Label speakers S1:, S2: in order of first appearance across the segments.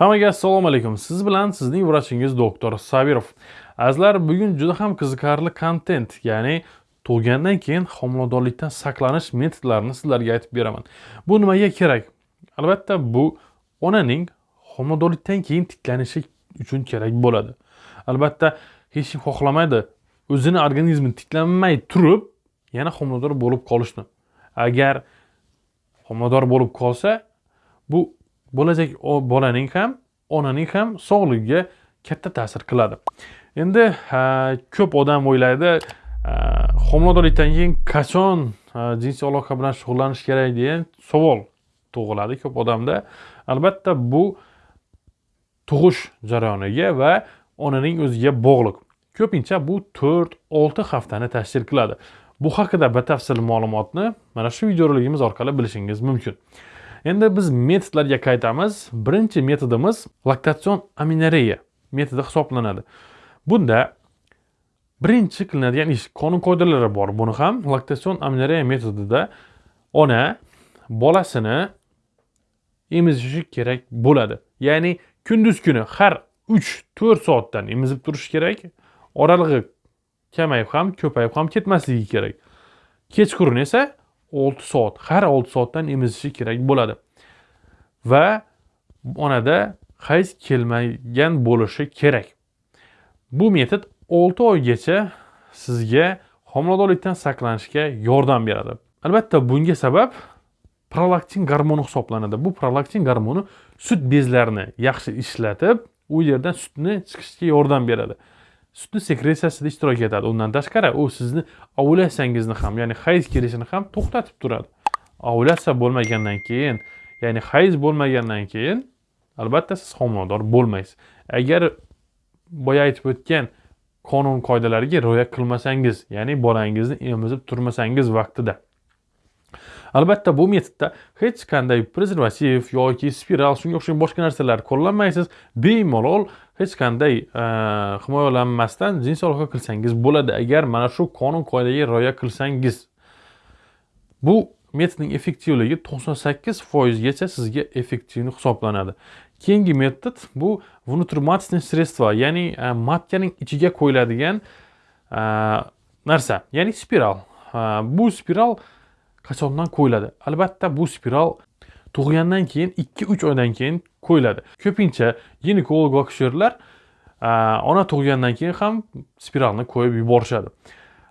S1: Hammaga assalomu alaykum. Siz bilan sizning vrachingiz doktor Sabirov. Azizlar, bugun juda ham qiziqarli kontent, ya'ni tug'gandan keyin homiladorlikdan saqlanish metodlarini sizlarga aytib beraman. Bu nimaga kerak? Albatta, bu onaning homiladorlikdan keyin tiklanishi uchun kerak bo'ladi. Albatta, hech kim xohlamaydi o'zini organizmi tiklanmay turib, yana homilador bo'lib qolishni. Agar homilador bo'lib qolsa, bu bo'lajak bolaning ham onaning ham sog'ligiga katta ta'sir qiladi. Endi ko'p odam o'ylaydi homiladorlikdan keyin qachon jinsiy aloqa bilan shug'ullanish kerak degan savol tug'iladi ko'p odamda. Albatta bu tug'ish jarayoniga va onaning o'ziga bog'liq. Ko'pincha bu to'rt olti haftani tashkil qiladi. Bu haqida batafsil ma'lumotni mana shu videorolikimiz orqali bilishingiz mumkin. Endi biz metodlarga qaytamiz. Birinchi metodimiz laktatsion aminoreya metodi hisoblanadi. Bunda birinchi qilinadigan ish qonun qoidalari bor. Buni ham laktatsion aminoreya metodida ona bolasini emizishi kerak bo'ladi. Ya'ni kunduz kuni har uch to'rt soatdan emizib turishi kerak. Oralig'i kamayib ham ko'payib ham ketmasligi kerak. Kechqurun esa 6 soat har 6 soatdan emizishi kerak bo'ladi. Va onada hayz kelmagan bo'lishi kerak. Bu metod 6 oygacha sizga homiladorlikdan saqlanishga yordam beradi. Albatta bunga sabab prolaktin gormoni hisoblanadi. Bu prolaktin gormoni sut bezlarini yaxshi ishlatib u yerdan sutni chiqishga yordam beradi. Sutni sekretsiyasida ishtirok etadi undan tashqari. U sizni ovulyatsiyangizni ham ya'ni hayz kelishini ham to'xtatib turadi. Ovulyatsiya bo'lmagandan keyin ya'ni hayz bo'lmagandan keyin albatta siz homilador bo'lmaysiz. Agar boya aytib o'tgan qonun qoidalariga rioya qilmasangiz ya'ni bolangizni emizib turmasangiz vaqtida albatta bu metodda hech qanday prezervativ yoki spiral shunga o'xshagan boshqa narsalar qo'llanmaysiz. Bemalol hech qanday e, himoyalanmasdan jinsiy aloqa qilsangiz bo'ladi. Agar mana shu qonun qoidaga rioya qilsangiz. Bu metodning effektivligi to'qson sakkiz foizgacha sizga effektivni hisoblanadi. Keyingi metod bu внутриматочное средство ya'ni e, matkaning ichiga qo'yiladigan e, narsa ya'ni spiral. E, bu spiral qachondan qo'yiladi albatta bu spiral tug'ilgandan keyin ikki uch oydan keyin qo'yiladi ko'pincha ginekolog va akusherlar ona tug'ilgandan keyin ham spiralni qo'yib yuborishadi.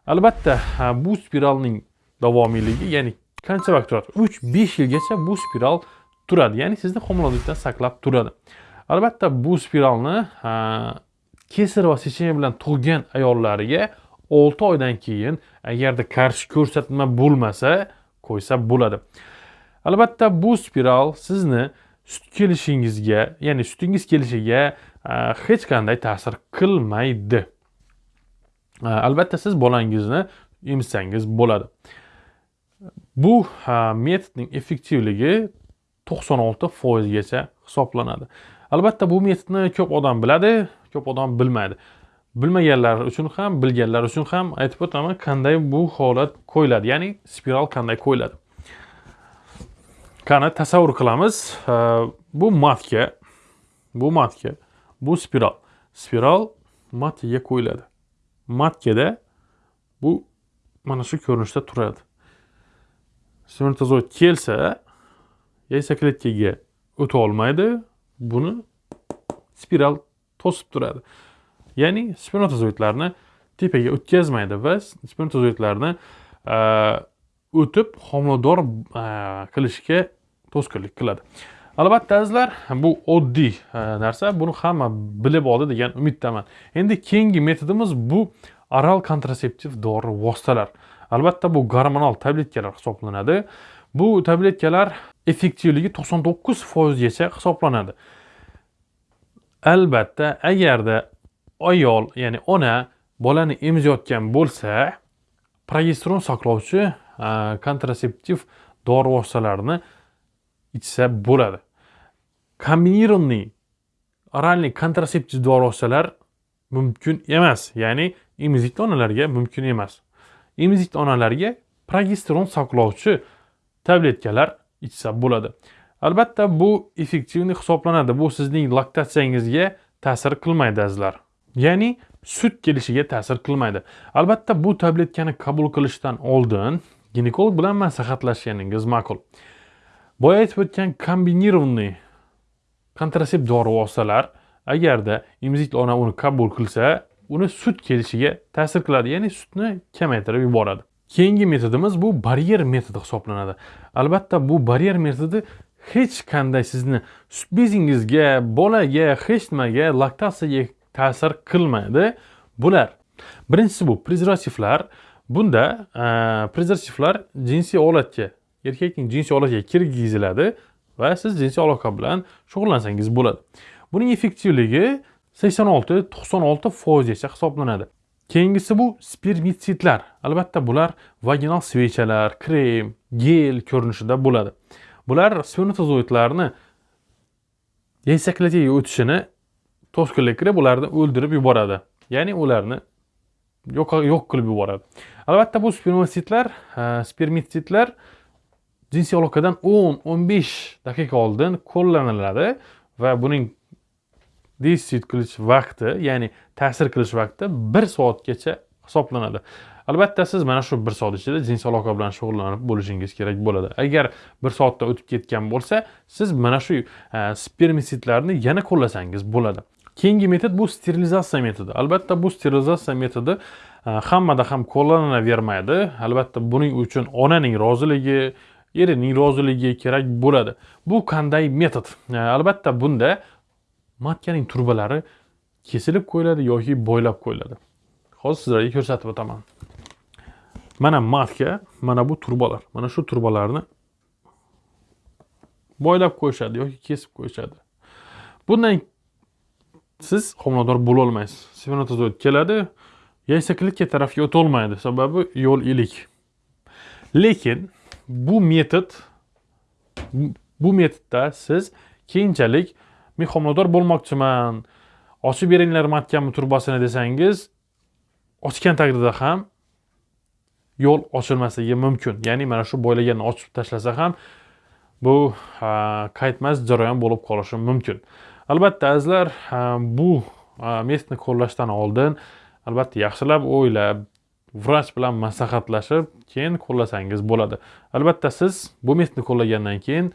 S1: Albatta bu spiralning davomiyligi ya'ni qancha vaqt turadi? uch besh yilgacha bu spiral turadi. Ya'ni sizni homiladorlikdan saqlab turadi. Albatta bu spiralni kesar va sechenya bilan tug'gan ayollarga olti oydan keyin agarda qarshi ko'rsatma bo'lmasa qo'ysa bo'ladi. Albatta bu spiral sizni sut kelishingizga ya'ni sutingiz kelishiga e, hech qanday ta'sir qilmaydi. E, albatta siz bolangizni emsangiz bo'ladi. Bu e, metodning effektivligi to'qson olti foizgacha hisoblanadi. Albatta bu metodni ko'p odam biladi ko'p odam bilmaydi. Bilmaganlar uchun ham bilganlar uchun ham aytib o'taman qanday bu holat qo'yiladi. Ya'ni spiral qanday qo'yiladi? Qani tasavvur qilamiz. Bu matka bu matka bu spiral. Spiral matkaga qo'yiladi. Matkada bu mana shu ko'rinishda turadi. Smertozoid kelsa yaysakletkaga o'ta olmaydi buni spiral to'sib turadi. Ya'ni spermatozoidlarni tepaga o'tkazmaydi va spermatozoidlarni e, o'tib homilador e, qilishga to'sqinlik qiladi. Albatta azizlar bu oddiy e, narsa. Buni hamma bilib oldi degan umiddaman. Endi keyingi metodimiz bu oral kontraseptiv dori vositalar. Albatta bu gormonal tabletkalar hisoblanadi. Bu tabletkalar effektivligi to'qson to'qqiz foizgacha hisoblanadi. Albatta agarda ayol ya'ni ona bolani emizayotgan bo'lsa progesteron saqlovchi e, kontraseptiv dori vositalarini ichsa bo'ladi. Kombinirованный oralniy kontraseptiv dori vositalar mumkin emas ya'ni emizikli onalarga mumkin emas. Emizikli onalarga progesteron saqlovchi tabletkalar ichsa bo'ladi. Albatta bu effektivniy hisoblanadi. Bu sizning laktatsiyangizga ta'sir qilmaydi azizlar. Ya'ni sut kelishiga ta'sir qilmaydi. Albatta bu tabletkani qabul qilishdan oldin ginekolog bilan maslahatlashganingiz ma'qul. Boya aytib o'tgan kombinированный kontrasept dori vositalar agarda emizikli ona uni qabul qilsa uni sut kelishiga ta'sir qiladi ya'ni sutni kamaytirib yuboradi. Keyingi metodimiz bu baryer metodi hisoblanadi. Albatta bu baryer metodi hech qanday sizni sut bezingizga bolaga hech nimaga laktatsiyaga ta'sir qilmaydi. Bular birinchisi bu prezervativlar. Bunda e, prezervativlar jinsiy olatga erkakning jinsiy olatiga kirgiziladi va siz jinsiy aloqa bilan shug'ullansangiz bo'ladi. Buning effektivligi sakson olti to'qson olti foizgacha hisoblanadi. Keyingisi bu spermitsidlar albatta bular vaginal svechalar krem gel ko'rinishida bo'ladi. Bular spermatozoidlarni yaysaklatiga o'tishini to'sqinlik qilib ularni o'ldirib yuboradi. Ya'ni ularni yo'q qilib yuboradi. Albatta bu spermitsitlar spermitsitlar jinsiy aloqadan o'n o'n besh daqiqa oldin qo'llaniladi va buning desit qilish vaqti ya'ni ta'sir qilish vaqti bir soatgacha hisoblanadi. Albatta siz mana shu bir soat ichida jinsiy aloqa bilan shug'ullanib bo'lishingiz kerak bo'ladi. Agar bir soatdan o'tib ketgan bo'lsa siz mana shu spermisitlarni yana qo'llasangiz bo'ladi. Keyingi metod bu sterilizatsiya metodi. Albatta bu sterilizatsiya metodi e, hammada ham qo'llanavermaydi. Albatta buning uchun onaning roziligi erining roziligi kerak bo'ladi. Bu qanday metod? E, albatta bunda matkaning turbalari kesilib qo'yiladi yoki bo'ylab qo'yiladi. Hozir sizlarga ko'rsatib o'taman. Mana matka mana bu turbalar. Mana shu turbalarni bo'ylab qo'yishadi yoki kesib qo'yishadi. Bundan siz homilador bo'lolmaysiz. Spermatozoid keladi. Yaysa klitka tarafga o'tolmaydi. Sababi yo'l ilik. Lekin bu metod bu metodda siz keyinchalik men homilador bo'lmoqchiman. Ochib beringlar matkamni turbasini desangiz ochgan taqdirda ham yo'l ochilmasligi mumkin. Ya'ni mana shu bo'ylaganni ochib tashlasa ham bu qaytmas jarayon bo'lib qolishi mumkin. Albatta azizlar bu metodni qo'llashdan oldin albatta yaxshilab o'ylab vrach bilan maslahatlashib keyin qo'llasangiz bo'ladi. Albatta siz bu metodni qo'llagandan keyin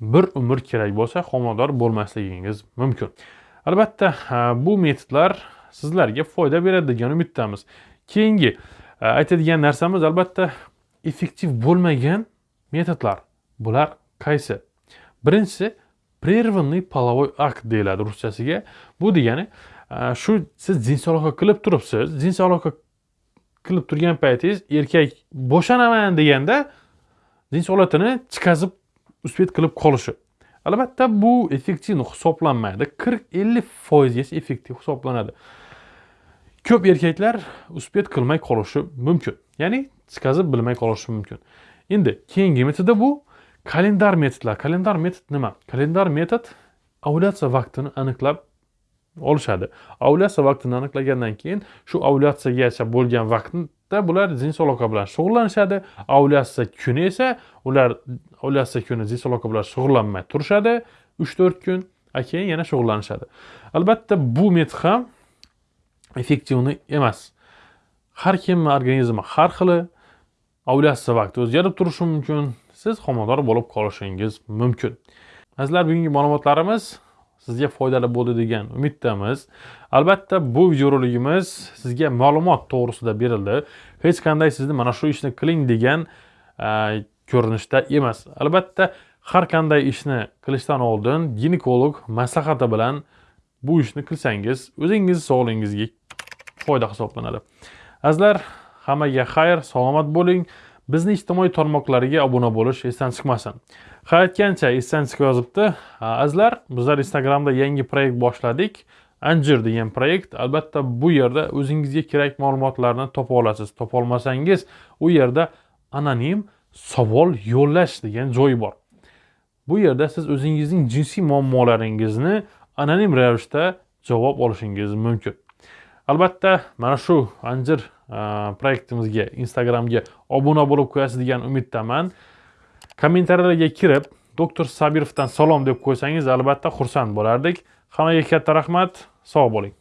S1: bir umr kerak bo'lsa homilador bo'lmasligingiz mumkin. Albatta bu metodlar sizlarga foyda beradi degan umiddamiz. Keyingi aytadigan narsamiz albatta effektiv bo'lmagan metodlar. Bular qaysi? Birinchisi прерванный половой akt deyiladi ruschasiga. Bu degani e, shu siz jinsiy aloqa qilib turibsiz jinsiy aloqa qilib turgan paytingiz erkak bo'shanaman deganda jinsiy holatini chiqazib uspet qilib qolishi. Albatta bu effektiv hisoblanmaydi. Qirq ellik foizgacha effektiv hisoblanadi. Ko'p erkaklar uspet qilmay qolishi mumkin. Ya'ni chiqazib bilmay qolishi mumkin. Endi keyingi metodi bu. Kalendar metodlar. Kalendar metod nima? Kalendar metod ovulyatsiya vaqtini aniqlab olishadi. Ovulyatsiya vaqtini aniqlagandan keyin shu ovulyatsiyagacha bo'lgan vaqtda bular jins aloqa bilan shug'ullanishadi. Ovulyatsiya kuni esa ular ovulyatsiya kuni jins aloqa bilan shug'ullanmay turishadi. Uch to'rt kun a keyin yana shug'ullanishadi. Albatta bu metod ham effektivniy emas. Har kimni organizmi har xili ovulyatsiya vaqti o'zgarib turishi mumkin. Siz homilador bo'lib qolishingiz mumkin. Azizlar bugungi ma'lumotlarimiz sizga foydali bo'ldi degan umiddamiz. Albatta bu videorolikimiz sizga ma'lumot to'g'risida berildi. Hech qanday sizni mana shu ishni qiling degan ko'rinishda emas. Albatta har qanday ishni qilishdan oldin ginekolog maslahati bilan bu ishni qilsangiz o'zingiz sog'lig'ingizga foyda hisoblanadi. Azizlar hammaga xayr salomat bo'ling. Bizni ijtimoiy tarmoqlariga obuna bo'lish esdan chiqmasin. Ha aytgancha esdan chiqib yozibdi. Azizlar bizlar instagramda yangi proyekt boshladik. Anjir degan proyekt. Albatta bu yerda o'zingizga kerak ma'lumotlarni topa olasiz. Topolmasangiz u yerda anonim savol yo'llash degan joyi bor. Bu yerda siz o'zingizning jinsiy muammolaringizni anonim ravishda javob olishingiz mumkin. Albatta mana shu anjir Э, proyektimizga instagramga obuna bo'lib qo'yasiz degan umiddaman. Kommentariyalarga kirib doktor sabirovdan salom deb qo'ysangiz albatta xursand bo'lardik. Hammaga katta rahmat sog' bo'ling.